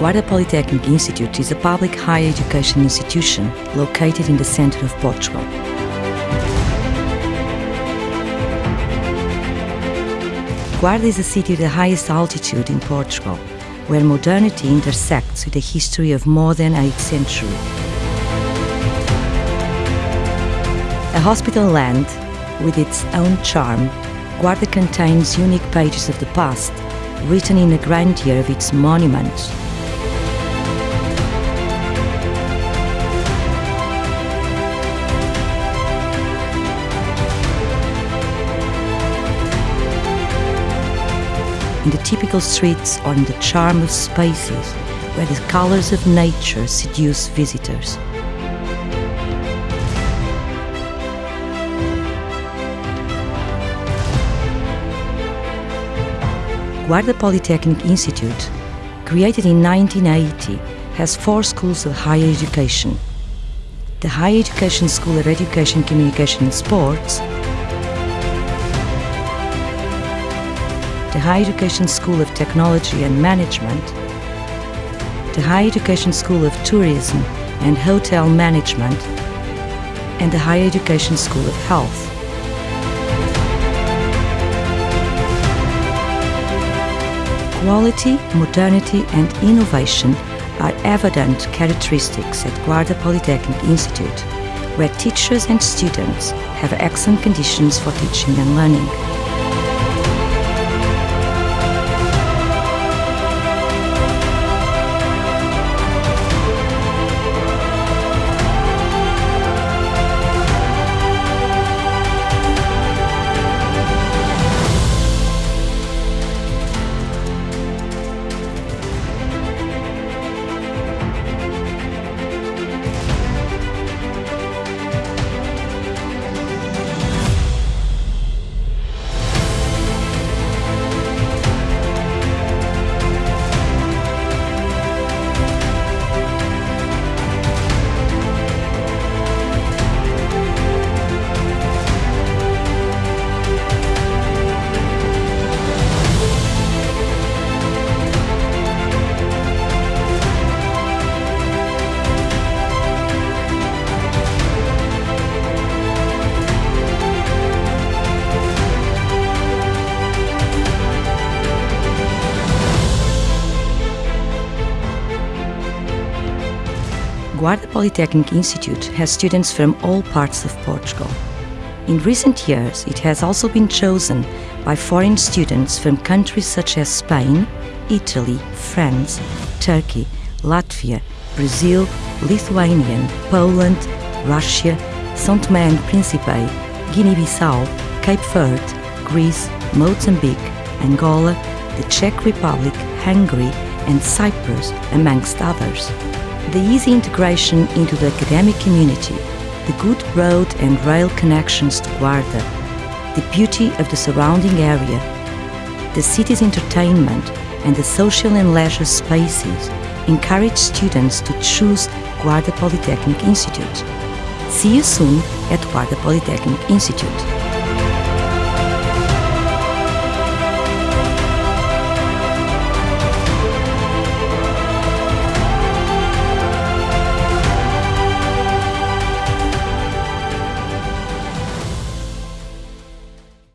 Guarda Polytechnic Institute is a public higher education institution located in the center of Portugal. Guarda is a city at the highest altitude in Portugal, where modernity intersects with the history of more than 8th century. A hospital land with its own charm, Guarda contains unique pages of the past, written in the grandeur of its monuments. In the typical streets or in the charm of spaces where the colors of nature seduce visitors. Guarda Polytechnic Institute, created in 1980, has four schools of higher education. The Higher Education School of Education, Communication and Sports, the Higher Education School of Technology and Management, the Higher Education School of Tourism and Hotel Management, and the Higher Education School of Health. Quality, modernity and innovation are evident characteristics at Guarda Polytechnic Institute, where teachers and students have excellent conditions for teaching and learning. Guarda Polytechnic Institute has students from all parts of Portugal. In recent years, it has also been chosen by foreign students from countries such as Spain, Italy, France, Turkey, Latvia, Brazil, Lithuania, Poland, Russia, São Tomé and Príncipe, Guinea-Bissau, Cape Verde, Greece, Mozambique, Angola, the Czech Republic, Hungary and Cyprus, amongst others the easy integration into the academic community, the good road and rail connections to Guarda, the beauty of the surrounding area, the city's entertainment and the social and leisure spaces encourage students to choose Guarda Polytechnic Institute. See you soon at Guarda Polytechnic Institute.